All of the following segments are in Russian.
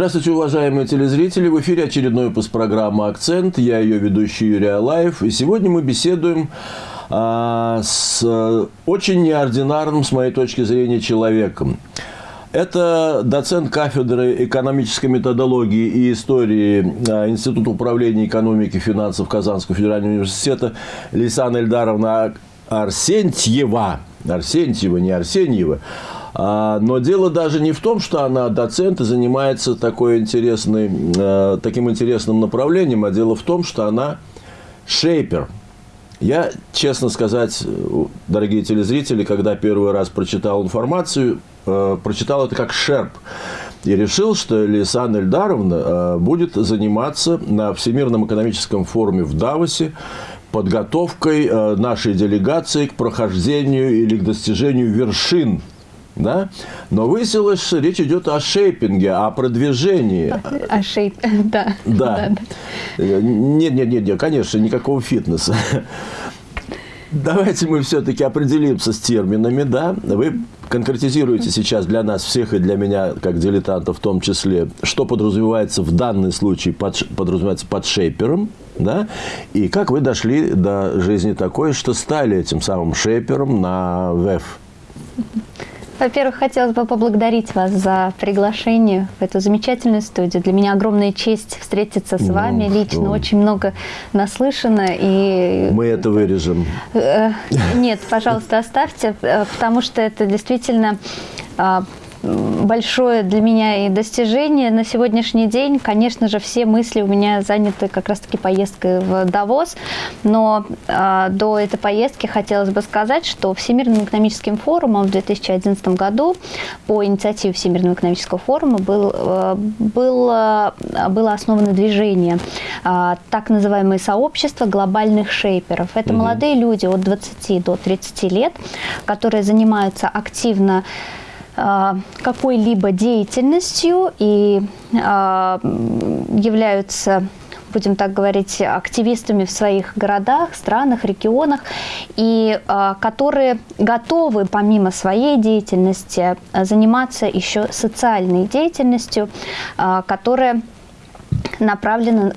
Здравствуйте, уважаемые телезрители! В эфире очередной выпуск программы «Акцент». Я ее ведущий Юрий Алаев. И сегодня мы беседуем а, с очень неординарным, с моей точки зрения, человеком. Это доцент кафедры экономической методологии и истории а, Института управления экономики и финансов Казанского федерального университета Лисана Эльдаровна Арсентьева. Арсентьева, не Арсеньева. А, но дело даже не в том, что она доцент и занимается такой интересной, а, таким интересным направлением, а дело в том, что она шейпер. Я, честно сказать, дорогие телезрители, когда первый раз прочитал информацию, Э, прочитал это как шерп. И решил, что Лисан Эльдаровна э, будет заниматься на Всемирном экономическом форуме в Давосе подготовкой э, нашей делегации к прохождению или к достижению вершин да? Но выяснилось, что речь идет о шейпинге, о продвижении. О шейп, да. Да. Нет, нет, нет, нет, конечно, никакого фитнеса. Давайте мы все-таки определимся с терминами, да? Вы конкретизируете сейчас для нас всех и для меня, как дилетанта в том числе, что подразумевается в данный случае, под, подразумевается под шейпером, да? И как вы дошли до жизни такой, что стали этим самым шейпером на ВЭФ? Во-первых, хотелось бы поблагодарить вас за приглашение в эту замечательную студию. Для меня огромная честь встретиться с ну, вами лично. Ну. Очень много наслышано. И... Мы это вырежем. Э, нет, пожалуйста, оставьте, э, потому что это действительно а, большое для меня и достижение на сегодняшний день. Конечно же, все мысли у меня заняты как раз-таки поездкой в Давос, но э, до этой поездки хотелось бы сказать, что Всемирным экономическим форумом в 2011 году по инициативе Всемирного экономического форума был, э, было, было основано движение, э, так называемое сообщество глобальных шейперов. Это угу. молодые люди от 20 до 30 лет, которые занимаются активно какой-либо деятельностью и а, являются будем так говорить, активистами в своих городах, странах, регионах, и э, которые готовы помимо своей деятельности заниматься еще социальной деятельностью, э, которая направлена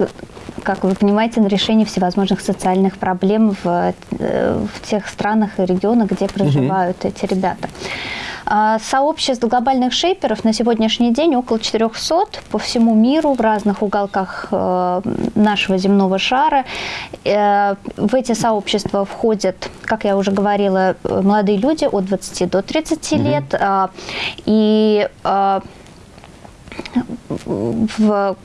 как вы понимаете, на решение всевозможных социальных проблем в, э, в тех странах и регионах, где проживают угу. эти ребята. А, сообществ глобальных шейперов на сегодняшний день около 400 по всему миру в разных уголках э, нашего земного шара. Э, в эти сообщества входят, как я уже говорила, молодые люди от 20 до 30 угу. лет. А, и а, в,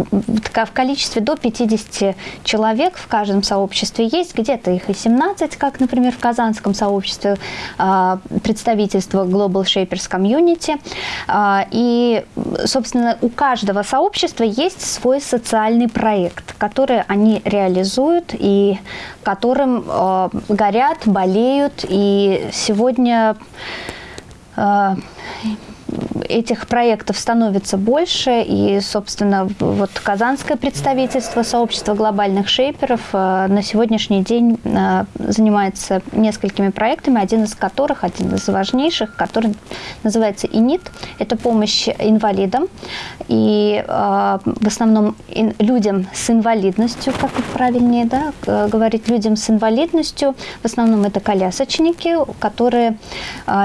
в количестве до 50 человек в каждом сообществе есть, где-то их и 17, как, например, в казанском сообществе а, представительство Global Shapers Community. А, и, собственно, у каждого сообщества есть свой социальный проект, который они реализуют и которым а, горят, болеют. И сегодня этих проектов становится больше, и, собственно, вот казанское представительство сообщества глобальных шейперов э, на сегодняшний день э, занимается несколькими проектами, один из которых, один из важнейших, который называется ИНИТ. Это помощь инвалидам, и э, в основном людям с инвалидностью, как правильнее да, говорить, людям с инвалидностью, в основном это колясочники, которые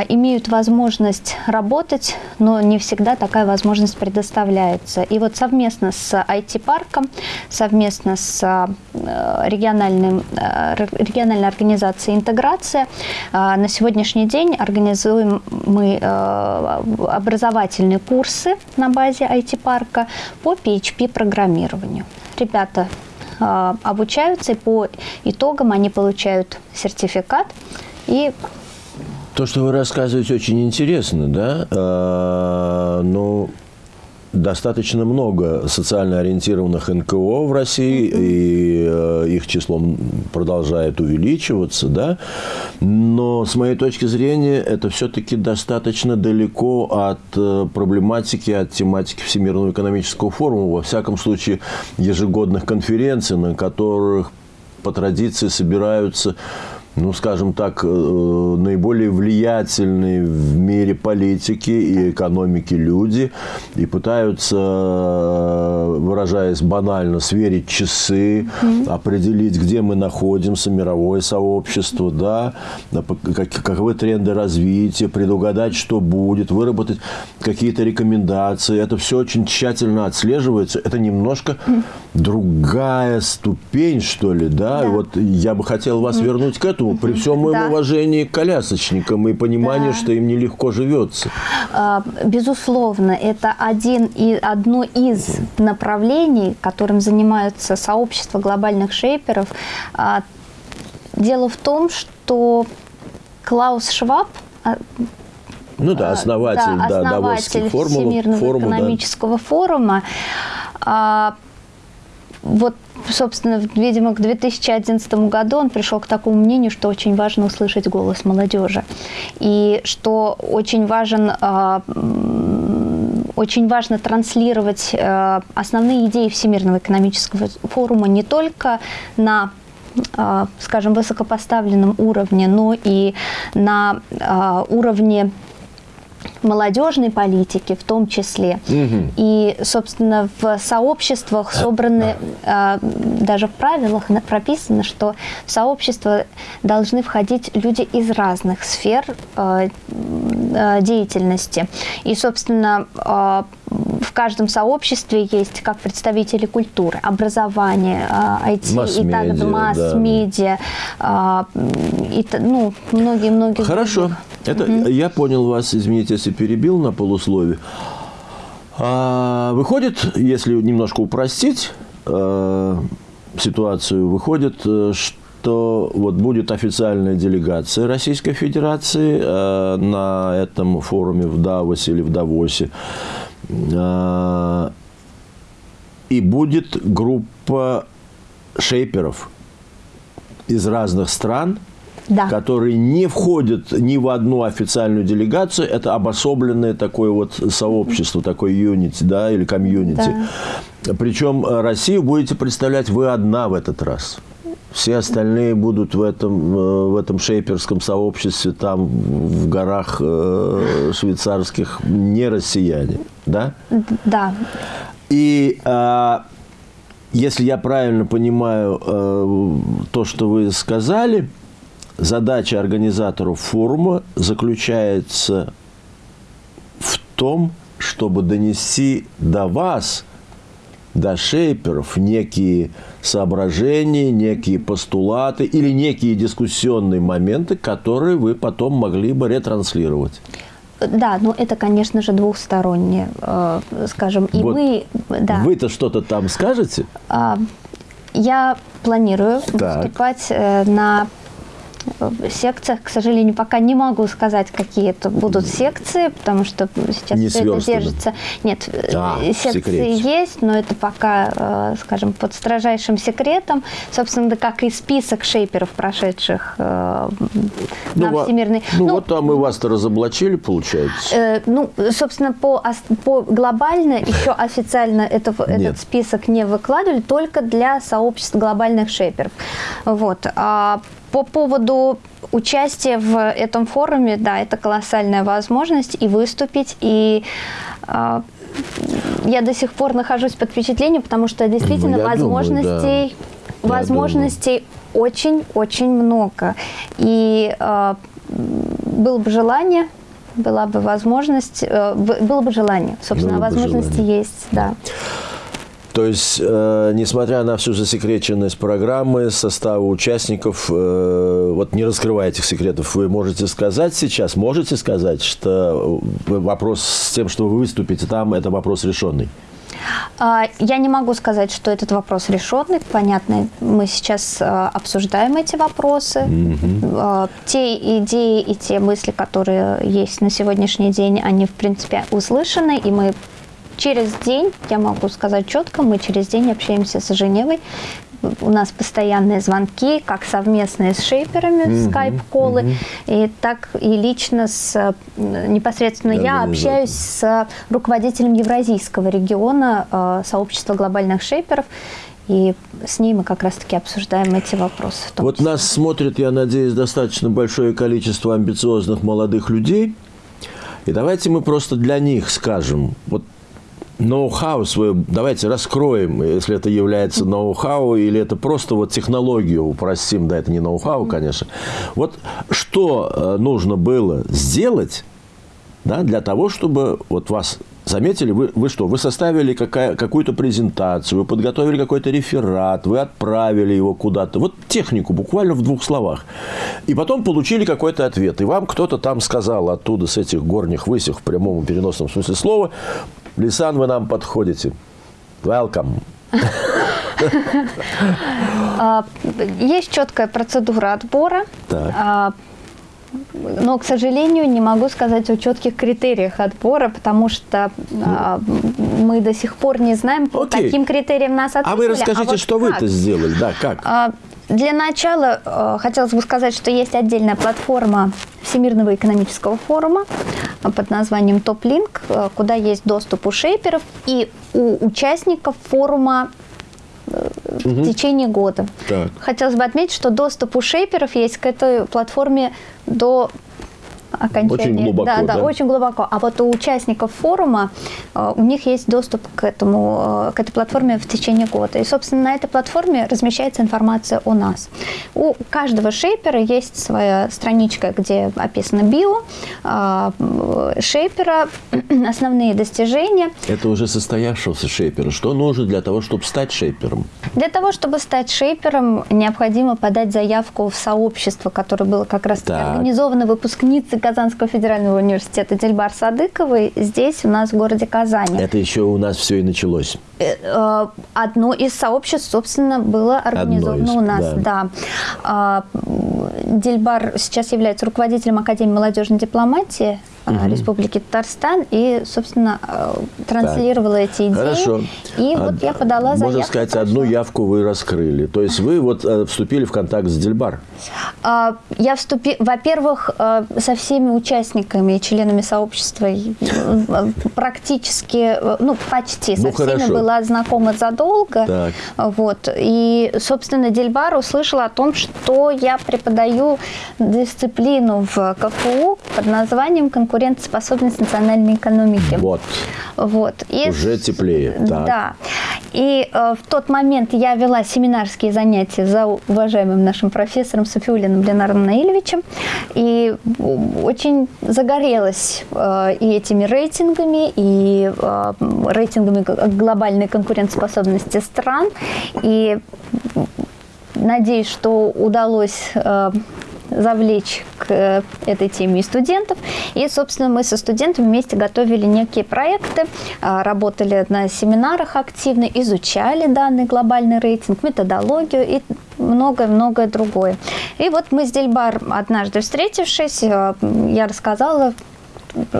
имеют возможность работать, но не всегда такая возможность предоставляется. И вот совместно с IT-парком, совместно с э, региональным, э, региональной организацией «Интеграция» э, на сегодняшний день организуем мы образовательные курсы на базе IT-парка по PHP-программированию. Ребята обучаются, и по итогам они получают сертификат и то, что вы рассказываете, очень интересно, да? А, но достаточно много социально ориентированных НКО в России, и э, их число продолжает увеличиваться, да? но с моей точки зрения это все-таки достаточно далеко от э, проблематики, от тематики Всемирного экономического форума, во всяком случае ежегодных конференций, на которых по традиции собираются ну, скажем так, э, наиболее влиятельные в мире политики и экономики люди и пытаются, э, выражаясь банально, сверить часы, mm-hmm. определить, где мы находимся, мировое сообщество, да, каковы тренды развития, предугадать, что будет, выработать какие-то рекомендации. Это все очень тщательно отслеживается. Это немножко mm-hmm. другая ступень, что ли, да? да. Вот я бы хотел вас mm-hmm. вернуть к этому этому, при всем моем да. уважении к колясочникам и понимании, да. что им нелегко живется. А, безусловно, это один и, одно из направлений, которым занимаются сообщество глобальных шейперов. А, дело в том, что Клаус Шваб а, ну да, основатель, да, основатель да, формула, Всемирного форума, экономического да. форума. Вот собственно, видимо, к 2011 году он пришел к такому мнению, что очень важно услышать голос молодежи. И что очень важен а, очень важно транслировать а, основные идеи Всемирного экономического форума не только на а, скажем, высокопоставленном уровне, но и на уровне молодежной политики в том числе. Угу. И, собственно, в сообществах собраны, э, даже в правилах прописано, что в сообщество должны входить люди из разных сфер э, э, деятельности. И, собственно, в каждом сообществе есть как представители культуры, образования, IT и так далее, масс-медиа, да. и ну, многие-многие. Хорошо. Это угу. я понял вас, извините, если перебил на полуслове. А, выходит, если немножко упростить э, ситуацию, выходит, э, что вот будет официальная делегация Российской Федерации э, на этом форуме в Давосе или в Давосе. Э, и будет группа шейперов из разных стран – да. которые не входят ни в одну официальную делегацию. Это обособленное такое вот сообщество, такое юнити, да, или комьюнити. Да. Причем э, Россию будете представлять вы одна в этот раз. Все остальные будут в этом, э, в этом шейперском сообществе, там, в горах э, швейцарских, не россияне, да? Да. И э, если я правильно понимаю э, то, что вы сказали, задача организаторов форума заключается в том, чтобы донести до вас, до шейперов, некие соображения, некие постулаты или некие дискуссионные моменты, которые вы потом могли бы ретранслировать. Да, но это, конечно же, двухстороннее, э, скажем. И вот мы, да. Вы-то что-то там скажете? А, я планирую так. выступать э, секциях, к сожалению, пока не могу сказать, какие это будут секции, потому что сейчас не все это держится. Нет, а, секции есть, но это пока, э, скажем, под строжайшим секретом. Собственно, да, как и список шейперов, прошедших э, ну, на Всемирный. Ну, ну вот там и вас-то разоблачили, получается. Э, ну, собственно, по, по глобально еще официально это, этот список не выкладывали, только для сообществ глобальных шейперов. Вот. А по поводу участия в этом форуме, да, это колоссальная возможность и выступить, и э, я до сих пор нахожусь под впечатлением, потому что действительно ну, возможностей, думаю, да. возможностей очень-очень много. И э, было бы желание, была бы возможность, э, было бы желание, собственно, было возможности желание. есть, да. То есть, э, несмотря на всю засекреченность программы, состава участников, э, вот не раскрывая этих секретов, вы можете сказать сейчас, можете сказать, что вопрос с тем, что вы выступите там, это вопрос решенный? А, я не могу сказать, что этот вопрос решенный. Понятно, мы сейчас э, обсуждаем эти вопросы. Mm-hmm. Те идеи и те мысли, которые есть на сегодняшний день, они, в принципе, услышаны, и мы через день, я могу сказать четко, мы через день общаемся с Женевой. У нас постоянные звонки, как совместные с шейперами, mm-hmm. скайп-колы, mm-hmm. и так и лично с непосредственно я общаюсь с руководителем Евразийского региона э, сообщества глобальных шейперов. И с ней мы как раз-таки обсуждаем эти вопросы. Вот числе. нас смотрит, я надеюсь, достаточно большое количество амбициозных молодых людей. И давайте мы просто для них скажем, вот ноу-хау свое, давайте раскроем, если это является ноу-хау или это просто вот технологию упростим, да, это не ноу-хау, конечно. Вот что э, нужно было сделать, да, для того, чтобы вот вас заметили, вы, вы что, вы составили какую-то презентацию, вы подготовили какой-то реферат, вы отправили его куда-то, вот технику буквально в двух словах, и потом получили какой-то ответ, и вам кто-то там сказал оттуда с этих горних высех в прямом и переносном смысле слова, Лисан, вы нам подходите. Welcome. А, есть четкая процедура отбора. А, но, к сожалению, не могу сказать о четких критериях отбора, потому что а, мы до сих пор не знаем, по Окей. каким критериям нас отбирали. А вы расскажите, а вот что вы-то сделали, да, как? Для начала э, хотелось бы сказать, что есть отдельная платформа Всемирного экономического форума э, под названием TopLink, э, куда есть доступ у шейперов и у участников форума угу. в течение года. Так. Хотелось бы отметить, что доступ у шейперов есть к этой платформе до окончания. Очень глубоко, да, да, да, очень глубоко. А вот у участников форума э, у них есть доступ к этому, э, к этой платформе в течение года. И, собственно, на этой платформе размещается информация о нас. У каждого шейпера есть своя страничка, где описано био э, шейпера, основные достижения. Это уже состоявшегося шейпера. Что нужно для того, чтобы стать шейпером? Для того, чтобы стать шейпером, необходимо подать заявку в сообщество, которое было как раз организовано выпускницей Казанского федерального университета Дельбар Садыковой здесь, у нас в городе Казани. Это еще у нас все и началось. Э, э, одно из сообществ, собственно, было организовано из, у нас. Да. Да. А, Дельбар сейчас является руководителем Академии молодежной дипломатии угу. Республики Татарстан и, собственно, э, транслировала так. эти идеи. Хорошо. И а, вот я подала заявку. Можно сказать, одну явку вы раскрыли. То есть вы вот э, вступили в контакт с Дельбар? А, я вступила, во-первых, со всеми участниками и членами сообщества практически, ну, почти ну, со всеми хорошо. была знакома задолго. Так. Вот. И, собственно, Дельбар услышала о том, что я преподаю дисциплину в КФУ под названием конкуренция конкурентоспособность национальной экономики. Вот. Вот. И, Уже теплее. Так. Да. И э, в тот момент я вела семинарские занятия за уважаемым нашим профессором Софиулиным Ленардом Наилевичем. И очень загорелась э, и этими рейтингами, и э, рейтингами глобальной конкурентоспособности стран. И надеюсь, что удалось э, завлечь к э, этой теме и студентов. И, собственно, мы со студентами вместе готовили некие проекты, а, работали на семинарах активно, изучали данный глобальный рейтинг, методологию и многое-многое другое. И вот мы с Дельбар однажды встретившись, э, я рассказала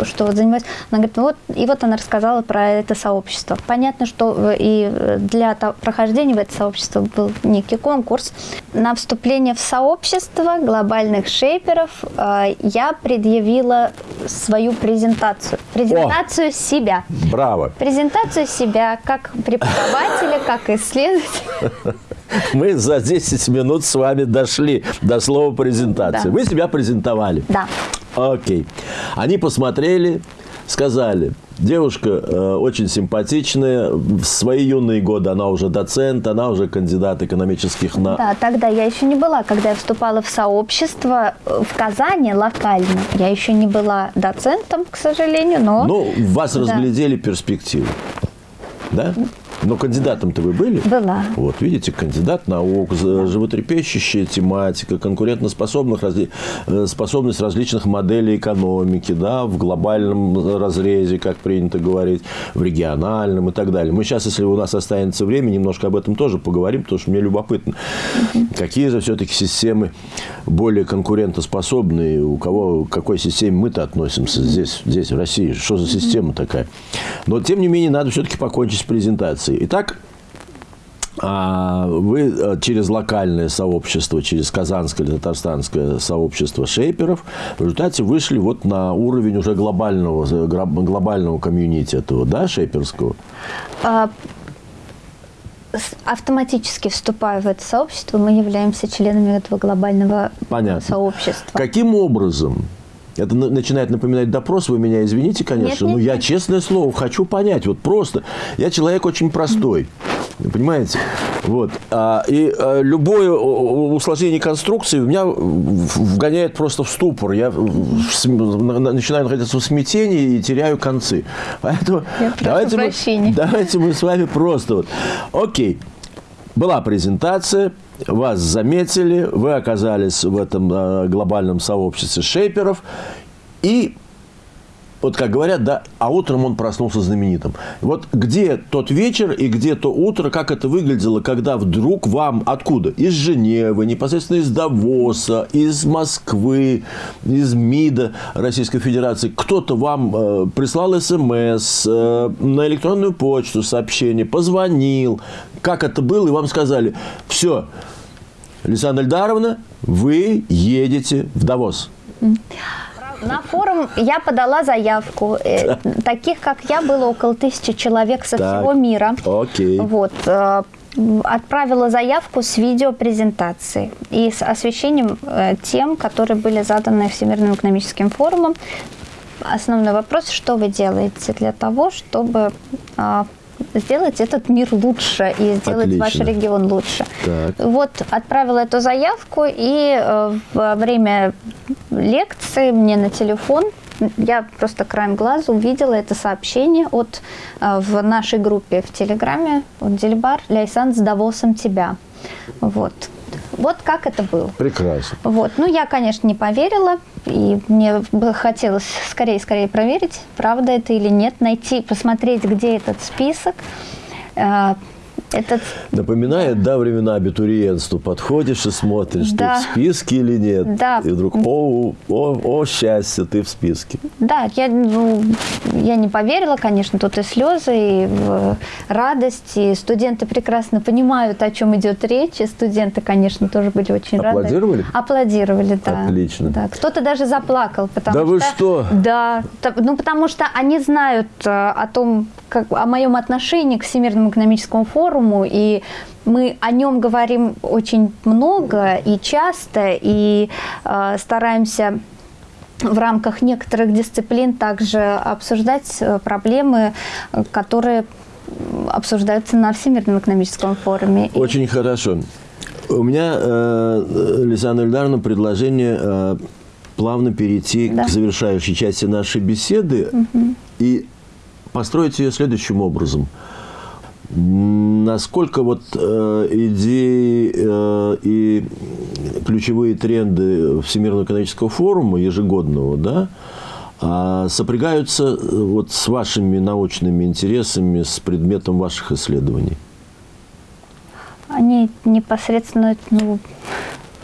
что вот занимаюсь. Она говорит, вот, и вот она рассказала про это сообщество. Понятно, что э, и э, для прохождения в это сообщество был некий конкурс. На вступление в сообщество глобальных шейперов э, я предъявила свою презентацию. Презентацию О, себя. Браво. Презентацию себя как преподавателя, как исследователя. Мы за 10 минут с вами дошли до слова презентации. Да. Вы себя презентовали. Да. Окей. Они посмотрели, сказали, девушка э, очень симпатичная, в свои юные годы она уже доцент, она уже кандидат экономических наук. Да, тогда я еще не была, когда я вступала в сообщество э, в Казани локально. Я еще не была доцентом, к сожалению, но... Ну, вас да. разглядели перспективу, да? Но кандидатом-то вы были? Была. Вот, видите, кандидат наук, животрепещущая тематика, конкурентоспособных, разли... Э, способность различных моделей экономики, да, в глобальном разрезе, как принято говорить, в региональном и так далее. Мы сейчас, если у нас останется время, немножко об этом тоже поговорим, потому что мне любопытно, угу. какие же все-таки системы более конкурентоспособные, у кого, к какой системе мы-то относимся здесь, здесь, в России, что за система такая. Но, тем не менее, надо все-таки покончить с презентацией. Федерации. Итак, а, вы э, через локальное сообщество, через казанское или татарстанское сообщество шейперов в результате вышли вот на уровень уже глобального, глобального комьюнити этого, да, шейперского? А, автоматически вступая в это сообщество, мы являемся членами этого глобального Понятно. сообщества. Каким образом? Это начинает напоминать допрос, вы меня извините, конечно, нет, но нет, я, нет. честное слово, хочу понять, вот просто, я человек очень простой, понимаете? Вот. А, и а, любое усложнение конструкции меня вгоняет просто в ступор. Я начинаю находиться в смятении и теряю концы. Поэтому Я давайте мы, давайте мы с вами просто вот. Окей. Была презентация, вас заметили, вы оказались в этом э, глобальном сообществе шейперов, и вот как говорят, да, а утром он проснулся знаменитым. Вот где тот вечер и где то утро, как это выглядело, когда вдруг вам откуда? Из Женевы, непосредственно из Давоса, из Москвы, из МИДа Российской Федерации, кто-то вам э, прислал смс, э, на электронную почту сообщение, позвонил, как это было, и вам сказали, все, Лисана Эльдаровна, вы едете в Давос. На форум я подала заявку. Э, Таких, как я, было около тысячи человек со Так. всего мира. Окей. Вот. э, Отправила заявку с видеопрезентацией и с освещением э, тем, которые были заданы Всемирным экономическим форумом. Основной вопрос, что вы делаете для того, чтобы а, сделать этот мир лучше и сделать Отлично. ваш регион лучше. Так. Вот отправила эту заявку, и э, во время лекции мне на телефон, я просто краем глаза увидела это сообщение от, э, в нашей группе в Телеграме, от Дельбар, Ляйсан с Давосом тебя. Вот. Вот как это было. Прекрасно. Вот. Ну, я, конечно, не поверила, и мне бы хотелось скорее-скорее проверить, правда это или нет, найти, посмотреть, где этот список. Этот Напоминает, да, времена абитуриентства. Подходишь и смотришь, Да. ты в списке или нет. Да. И вдруг, о, о, о, счастье, ты в списке. Да, я, ну, я не поверила, конечно, тут и слезы, и э, радость, и студенты прекрасно понимают, о чем идет речь, и студенты, конечно, тоже были очень рады. Аплодировали? Аплодировали, да. Отлично. Да, кто-то даже заплакал, потому Да что... вы что? Да, ну потому что они знают э, о том, как, о моем отношении к Всемирному экономическому форуму, и мы о нем говорим очень много и часто, и э, стараемся в рамках некоторых дисциплин также обсуждать э, проблемы, которые обсуждаются на Всемирном экономическом форуме. И- Очень хорошо. У меня, э, Лизана Эльдаровна, предложение э, плавно перейти Да. к завершающей части нашей беседы и построить ее следующим образом. Насколько вот э, идеи э, и ключевые тренды Всемирного экономического форума ежегодного, да, а, сопрягаются э, вот с вашими научными интересами, с предметом ваших исследований? Они непосредственно ну,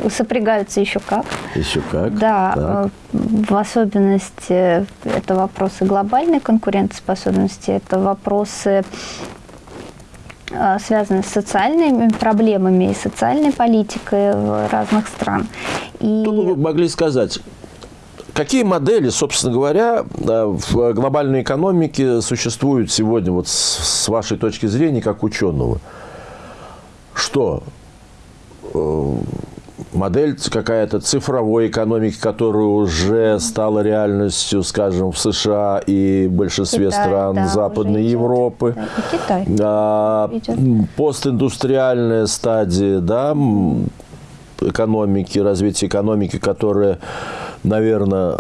сопрягаются еще как. Еще как? Да, Так. э, в особенности это вопросы глобальной конкурентоспособности, это вопросы, э, связанные с социальными проблемами и социальной политикой разных стран. И Что вы могли сказать? Какие модели, собственно говоря, э, в глобальной экономике существуют сегодня, вот с с вашей точки зрения, как ученого? Что? Модель какая-то цифровой экономики, которая уже стала реальностью, скажем, в США и в большинстве Китай, стран да, Западной. Европы. Да, и Китай. А, Идет. постиндустриальная стадия да, экономики, развития экономики, которая, наверное,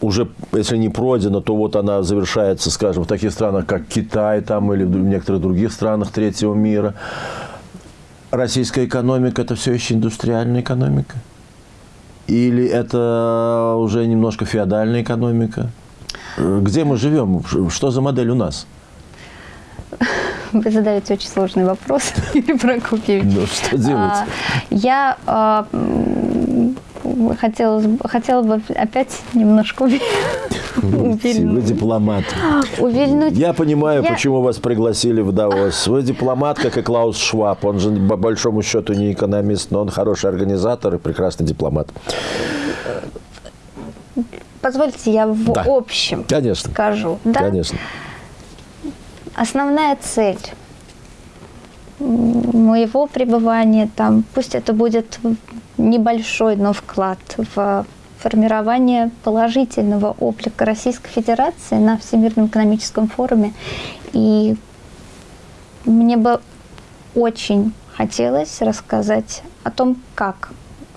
уже, если не пройдена, то вот она завершается, скажем, в таких странах, как Китай там, или в некоторых других странах третьего мира. Российская экономика – это все еще индустриальная экономика? Или это уже немножко феодальная экономика? Э, Где мы живем? Что за модель у нас? Вы задаете очень сложный вопрос, Юрий Прокопьевич. Ну, что делать? А, Я а, хотела, хотела бы опять немножко Вы дипломат. увильнуть. Я понимаю, Я- почему вас пригласили в Давос. Вы дипломат, как и Клаус Шваб. Он же, по большому счету, не экономист, но он хороший организатор и прекрасный дипломат. Позвольте, я в Да. общем Конечно. скажу. Да? Конечно. Основная цель моего пребывания там, пусть это будет небольшой, но вклад в формирование положительного облика Российской Федерации на Всемирном экономическом форуме. И мне бы очень хотелось рассказать о том, как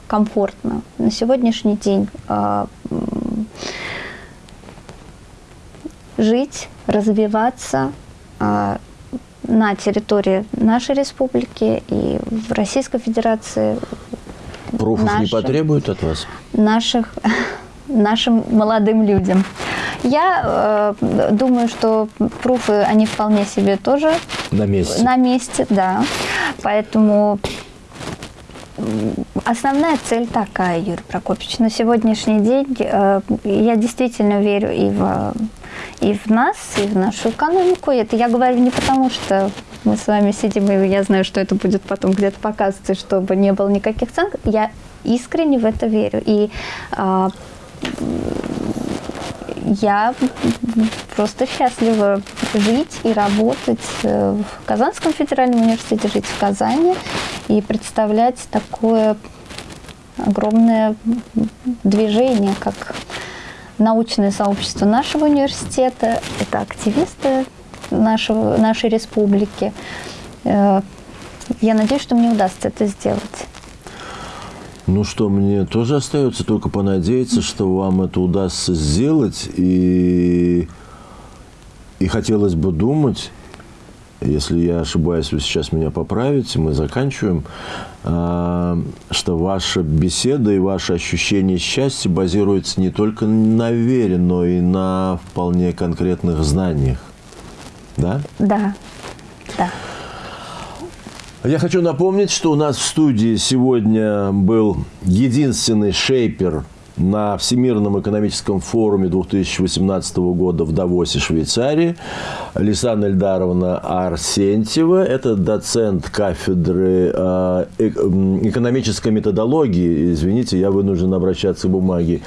комфортно на сегодняшний день э, жить, развиваться э, на территории нашей республики и в Российской Федерации. Пруфов нашим, не потребуют от вас? Наших, нашим молодым людям. Я э, думаю, что пруфы, они вполне себе тоже на месте. На месте, да. Поэтому основная цель такая, Юрий Прокопьевич. На сегодняшний день э, я действительно верю и в, и в нас, и в нашу экономику. Это я говорю не потому, что мы с вами сидим, и я знаю, что это будет потом где-то показываться, чтобы не было никаких цен. Я искренне в это верю. И э, я просто счастлива жить и работать э, в Казанском федеральном университете, жить в Казани и представлять такое огромное движение, как научное сообщество нашего университета, это активисты нашего, нашей республики. Э, я надеюсь, что мне удастся это сделать. Ну что, мне тоже остается только понадеяться, что вам это удастся сделать. И, и хотелось бы думать, если я ошибаюсь, вы сейчас меня поправите, мы заканчиваем, а, что ваша беседа и ваше ощущение счастья базируется не только на вере, но и на вполне конкретных знаниях. Да? Да, да. Я хочу напомнить, что у нас в студии сегодня был единственный шейпер на Всемирном экономическом форуме 2018 года в Давосе, Швейцарии. Лисан Эльдаровна Арсентьева. Это доцент кафедры э, экономической методологии. Извините, я вынужден обращаться к бумаге.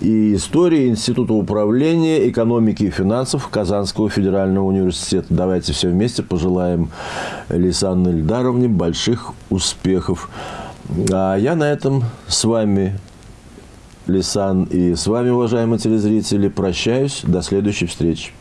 И истории Института управления экономики и финансов Казанского федерального университета. Давайте все вместе пожелаем Лисан Эльдаровне больших успехов. А я на этом с вами Лисан. И с вами, уважаемые телезрители, прощаюсь. До следующей встречи.